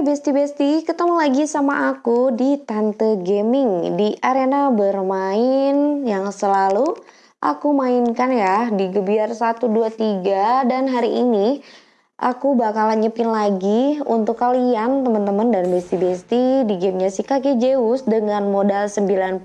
Besti-besti, ketemu lagi sama aku di Tante Gaming di arena bermain yang selalu aku mainkan ya di Gebiar 123 dan hari ini aku bakalan nyepin lagi untuk kalian teman-teman dan besti-besti di gamenya si kakek Zeus dengan modal 90.000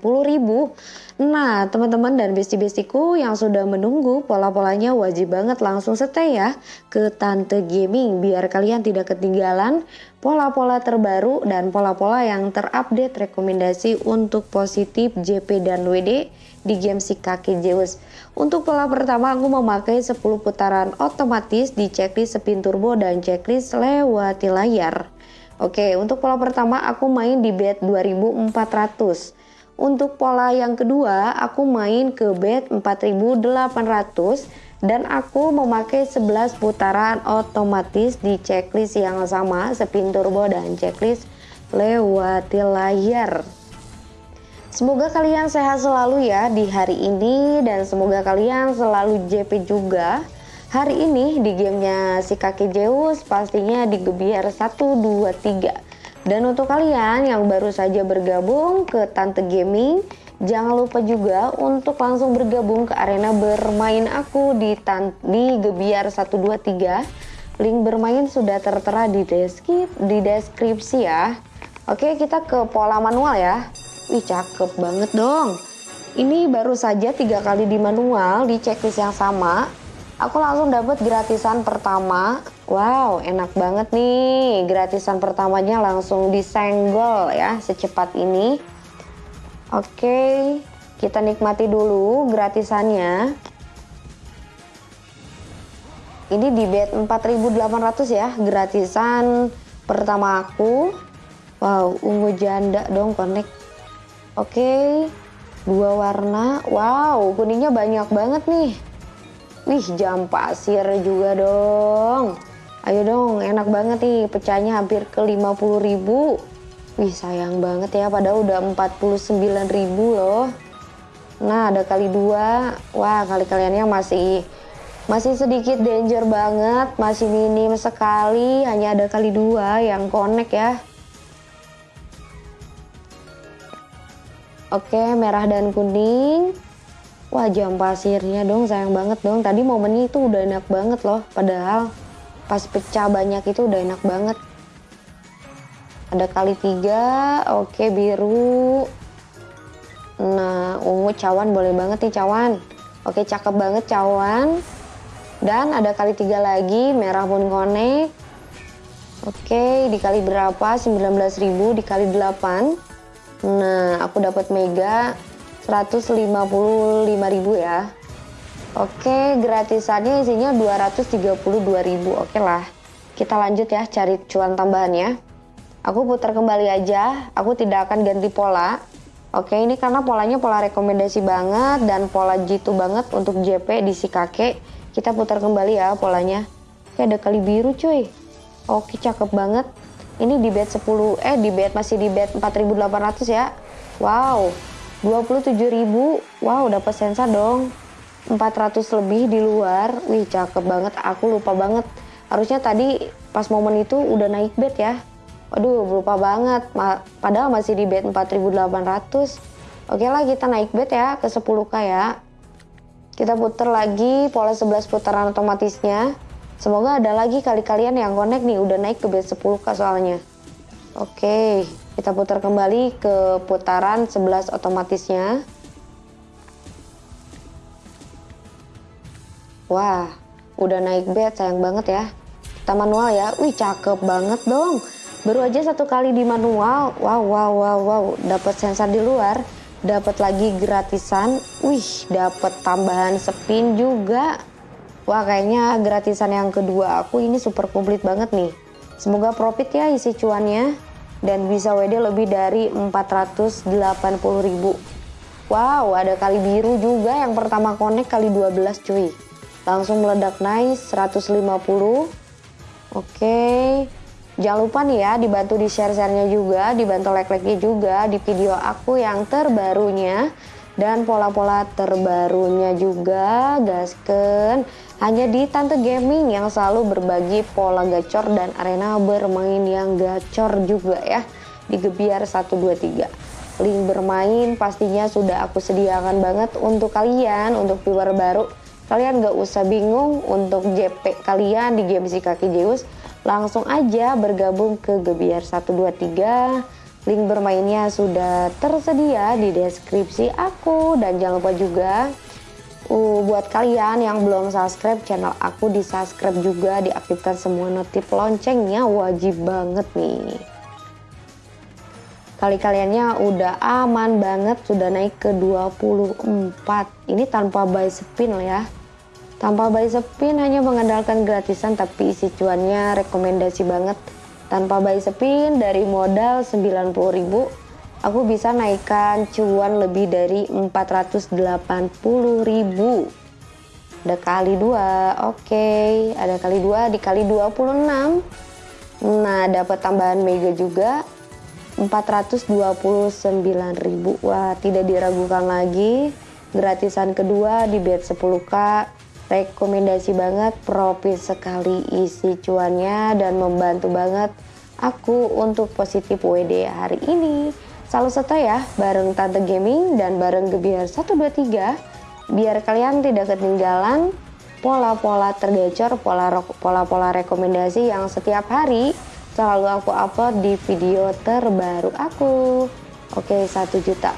Nah, teman-teman dan besti-bestiku yang sudah menunggu pola-polanya wajib banget langsung stay ya ke Tante Gaming biar kalian tidak ketinggalan pola-pola terbaru dan pola-pola yang terupdate rekomendasi untuk positif JP dan WD di game si kaki Zeus. Untuk pola pertama aku memakai 10 putaran otomatis di checklist spin turbo dan checklist lewati layar. Oke, untuk pola pertama aku main di bet 2400. Untuk pola yang kedua, aku main ke bet 4800 dan aku memakai 11 putaran otomatis di checklist yang sama, spin turbo dan checklist lewati layar. Semoga kalian sehat selalu ya di hari ini dan semoga kalian selalu JP juga. Hari ini di gamenya si kakek Zeus pastinya di Gebiar 1, 2, 3 dan untuk kalian yang baru saja bergabung ke Tante Gaming, jangan lupa juga untuk langsung bergabung ke arena bermain aku di Tan di Gebiar 123. Link bermain sudah tertera di di deskripsi ya. Oke, kita ke pola manual ya. Wih, cakep banget dong. Ini baru saja tiga kali di manual di checklist yang sama. Aku langsung dapat gratisan pertama Wow, enak banget nih. Gratisan pertamanya langsung disenggol ya secepat ini. Oke, kita nikmati dulu gratisannya. Ini di bet 4800 ya, gratisan pertama aku. Wow, ungu janda dong connect. Oke, dua warna. Wow, kuningnya banyak banget nih. Wih, jam pasir juga dong. Ayo dong, enak banget nih, pecahnya hampir ke 50 ribu. Wih, sayang banget ya, padahal udah 49 ribu loh. Nah, ada kali dua. Wah, kali kaliannya masih masih sedikit danger banget, masih minim sekali, hanya ada kali dua yang connect ya. Oke, merah dan kuning. Wah, jam pasirnya dong, sayang banget dong. Tadi momennya itu udah enak banget loh, padahal pas pecah banyak itu udah enak banget ada kali tiga oke biru nah ungu cawan boleh banget nih cawan oke cakep banget cawan dan ada kali tiga lagi merah pun konek oke dikali berapa 19.000 dikali 8 nah aku dapat mega 155.000 ya Oke, gratisannya isinya 232.000. Oke lah. Kita lanjut ya cari cuan tambahannya. Aku putar kembali aja. Aku tidak akan ganti pola. Oke, ini karena polanya pola rekomendasi banget dan pola jitu banget untuk JP di si kakek. Kita putar kembali ya polanya. Oke, ada kali biru cuy. Oke, cakep banget. Ini di bet 10 eh di bet masih di bet 4800 ya. Wow. 27.000. Wow, dapat sensa dong. 400 lebih di luar wih cakep banget aku lupa banget harusnya tadi pas momen itu udah naik bet ya aduh lupa banget Ma padahal masih di bet 4800 oke lah kita naik bet ya ke 10k ya kita putar lagi pola 11 putaran otomatisnya semoga ada lagi kali kalian yang connect nih udah naik ke bet 10k soalnya oke kita putar kembali ke putaran 11 otomatisnya Wah, udah naik bed sayang banget ya. Kita manual ya. Wih, cakep banget dong. Baru aja satu kali di manual. Wow, wow, wow, wow. Dapat sensor di luar. Dapat lagi gratisan. Wih, dapat tambahan spin juga. Wah, kayaknya gratisan yang kedua aku ini super komplit banget nih. Semoga profit ya isi cuannya. Dan bisa WD lebih dari 480 ribu. Wow, ada kali biru juga yang pertama connect kali 12 cuy langsung meledak naik 150 oke jangan lupa nih ya dibantu di share-sharenya juga dibantu like-like-nya juga di video aku yang terbarunya dan pola-pola terbarunya juga gasken hanya di Tante Gaming yang selalu berbagi pola gacor dan arena bermain yang gacor juga ya di Gebiar 123. Link bermain pastinya sudah aku sediakan banget untuk kalian, untuk viewer baru. Kalian gak usah bingung untuk JP kalian di game kaki Zeus. Langsung aja bergabung ke Gebiar 123. Link bermainnya sudah tersedia di deskripsi aku. Dan jangan lupa juga uh, buat kalian yang belum subscribe channel aku di subscribe juga. Diaktifkan semua notif loncengnya. Wajib banget nih. Kali kaliannya udah aman banget. Sudah naik ke 24 ini tanpa buy spin ya tanpa buy spin hanya mengandalkan gratisan tapi isi cuannya rekomendasi banget. Tanpa buy spin dari modal 90.000 aku bisa naikkan cuan lebih dari 480 ribu ada kali dua oke. Okay. ada kali dua dikali 26 nah dapat tambahan mega juga 429 ribu wah tidak diragukan lagi. Gratisan kedua di bet 10k rekomendasi banget profit sekali isi cuannya dan membantu banget aku untuk positif WD hari ini Selalu seto ya bareng Tante Gaming dan bareng Gebiar 123 biar kalian tidak ketinggalan pola-pola tergacor, pola-pola rekomendasi yang setiap hari selalu aku upload di video terbaru aku. Oke, 1 juta.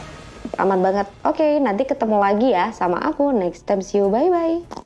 Aman banget. Oke, nanti ketemu lagi ya sama aku next time. See you. Bye-bye.